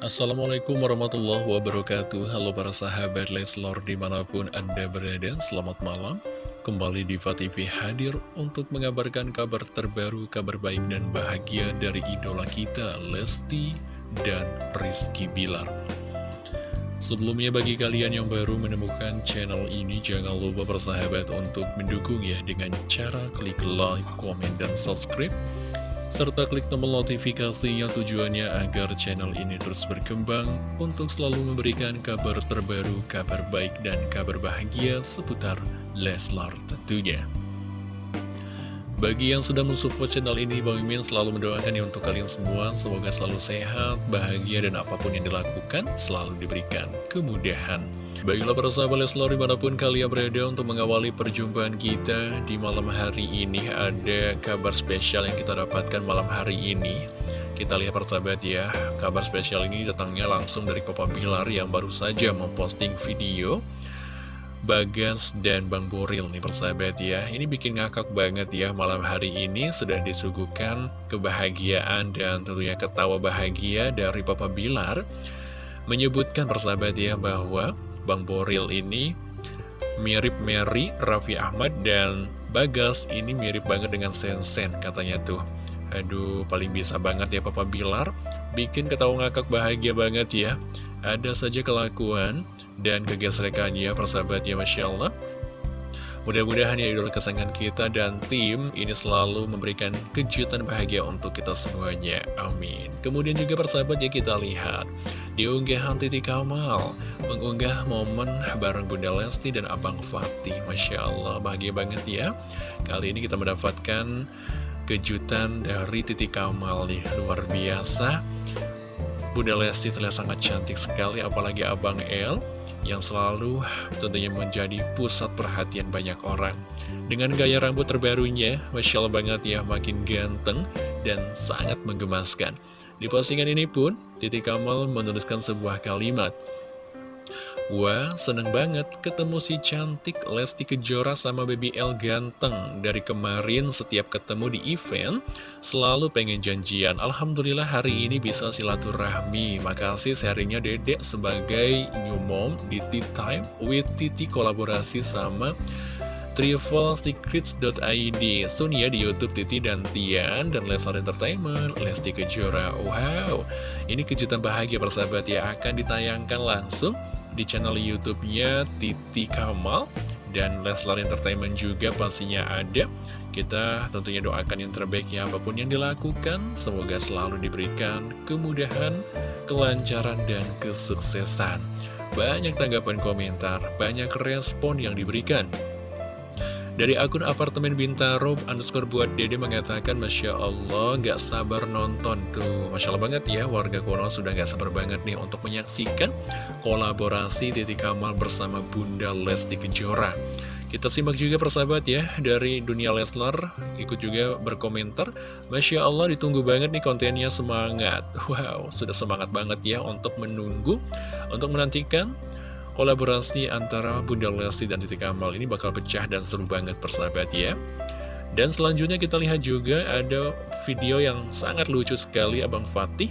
Assalamualaikum warahmatullahi wabarakatuh. Halo para sahabat Leslor di mana pun anda berada Selamat malam. Kembali di TV hadir untuk mengabarkan kabar terbaru Kabar baik dan bahagia dari idola kita Lesti dan Rizky Bilar. Sebelumnya bagi kalian yang baru menemukan channel ini Jangan lupa persahabat untuk mendukung ya Dengan cara klik like, komen, dan subscribe serta klik tombol notifikasinya tujuannya agar channel ini terus berkembang untuk selalu memberikan kabar terbaru, kabar baik, dan kabar bahagia seputar Leslar tentunya. Bagi yang sedang mensupport channel ini, Bang Mimin selalu mendoakan ya untuk kalian semua, semoga selalu sehat, bahagia, dan apa pun yang dilakukan selalu diberikan kemudahan. Baiklah para sahabat Leslar di mana pun kalian berada untuk mengawali perjumpaan kita di malam hari ini Ada kabar spesial yang kita dapatkan malam hari ini. Kita lihat persahabat ya, kabar spesial ini datangnya langsung dari Papa Bilar yang baru saja memposting video Bagas dan Bang Boril nih persahabat ya Ini bikin ngakak banget ya malam hari ini sudah disuguhkan kebahagiaan dan tentunya ketawa bahagia dari Papa Bilar Menyebutkan persahabat ya bahwa Bang Boril ini mirip Mary, Raffi Ahmad, dan Bagas ini mirip banget dengan Sensen katanya tuh. Aduh, paling bisa banget ya Papa Bilar, bikin ketawa ngakak bahagia banget ya. Ada saja kelakuan dan kegesrekannya persahabatnya Masya Allah. Mudah-mudahan ya idola kesayangan kita dan tim ini selalu memberikan kejutan bahagia untuk kita semuanya. Amin. Kemudian juga persahabat ya kita lihat di unggahan Titi Kamal mengunggah momen bareng Bunda Lesti dan Abang Fatih. Masya Allah bahagia banget ya. Kali ini kita mendapatkan kejutan dari Titi Kamal nih luar biasa. Bunda Lesti terlihat sangat cantik sekali apalagi Abang El yang selalu tentunya menjadi pusat perhatian banyak orang. Dengan gaya rambut terbarunya, Masya Allah banget ya, makin ganteng dan sangat menggemaskan. Di postingan ini pun, Titi Kamal menuliskan sebuah kalimat, Wah, seneng banget ketemu si cantik Lesti Kejora sama Baby L ganteng. Dari kemarin setiap ketemu di event, selalu pengen janjian. Alhamdulillah hari ini bisa silaturahmi. Makasih sharingnya dedek sebagai new mom di Tea Time with Titi kolaborasi sama travelsecrets.id Soon ya di Youtube Titi dan Tian dan Leslar Entertainment Lesti Kejora Wow, ini kejutan bahagia persahabat ya Akan ditayangkan langsung di channel YouTube-nya Titi Kamal dan Leslar Entertainment juga pastinya ada. Kita tentunya doakan yang terbaik ya apa pun yang dilakukan, semoga selalu diberikan kemudahan, kelancaran, dan kesuksesan. Banyak tanggapan komentar, banyak respon yang diberikan. Dari akun apartemen Bintaro underscore buat dede mengatakan Masya Allah gak sabar nonton tuh. Masya Allah banget ya warga Kono sudah gak sabar banget nih untuk menyaksikan kolaborasi Titi Kamal bersama Bunda Lesti Kejora. Kita simak juga persahabat ya dari dunia Leslar ikut juga berkomentar Masya Allah ditunggu banget nih kontennya semangat. Wow sudah semangat banget ya untuk menunggu Untuk menantikan kolaborasi antara Bunda Lesti dan Titi Kamal ini bakal pecah dan seru banget persahabat ya. Dan selanjutnya kita lihat juga ada video yang sangat lucu sekali Abang Fatih.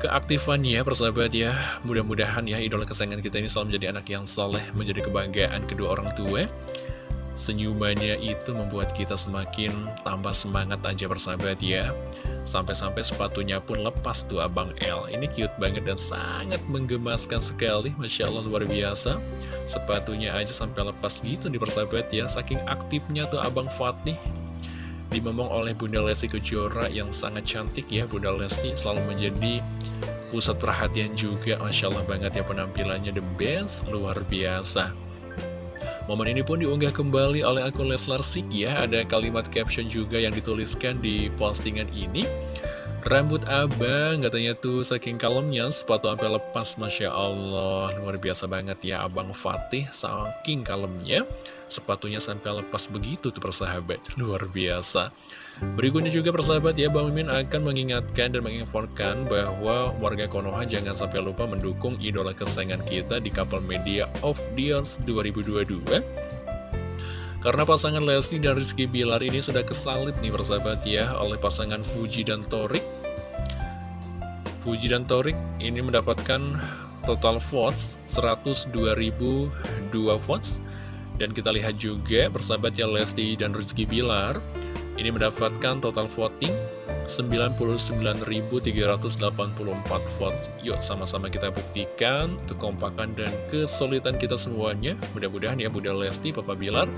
Keaktifannya persahabat ya, mudah-mudahan ya idola kesayangan kita ini selalu menjadi anak yang soleh, menjadi kebanggaan kedua orang tua. Senyumannya itu membuat kita semakin tambah semangat aja bersahabat ya. Sampai-sampai sepatunya pun lepas tuh Abang L Ini cute banget dan sangat menggemaskan sekali. Masya Allah luar biasa. Sepatunya aja sampai lepas gitu nih persahabat ya. Saking aktifnya tuh Abang Fatih. Dimomong oleh Bunda Lesti Kejora yang sangat cantik ya. Bunda Lesti selalu menjadi pusat perhatian juga. Masya Allah banget ya penampilannya. The best Luar biasa Momen ini pun diunggah kembali oleh akun Leslar Sik ya. Ada kalimat caption juga yang dituliskan di postingan ini. Rambut abang katanya tuh saking kalemnya sepatu sampai lepas Masya Allah. Luar biasa banget ya abang Fatih saking kalemnya Sepatunya sampai lepas begitu tuh persahabat. Luar biasa Berikutnya juga persahabat ya Bang Mimin akan mengingatkan dan menginformkan bahwa warga Konoha jangan sampai lupa mendukung idola kesayangan kita di kapal media of Dions 2022 karena pasangan Lesti dan Rizky Bilar ini sudah kesalip nih persahabat ya oleh pasangan Fuji dan Torik Puji dan Torik ini mendapatkan total votes 102.002 votes. Dan kita lihat juga persahabat ya Lesti dan Rizky Bilar ini mendapatkan total voting 99.384 votes. Yuk sama-sama kita buktikan kekompakan dan kesulitan kita semuanya. Mudah-mudahan ya Bunda Lesti, Papa Bilar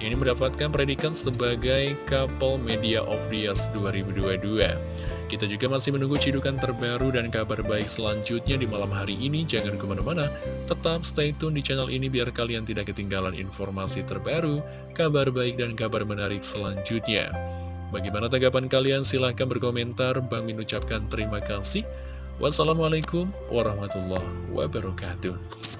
ini mendapatkan predikat sebagai Couple Media of the Year 2022. Kita juga masih menunggu cidukan terbaru dan kabar baik selanjutnya di malam hari ini. Jangan ke mana-mana, tetap stay tune di channel ini biar kalian tidak ketinggalan informasi terbaru, kabar baik dan kabar menarik selanjutnya. Bagaimana tanggapan kalian? Silahkan berkomentar. Bang Min ucapkan terima kasih. Wassalamualaikum warahmatullahi wabarakatuh.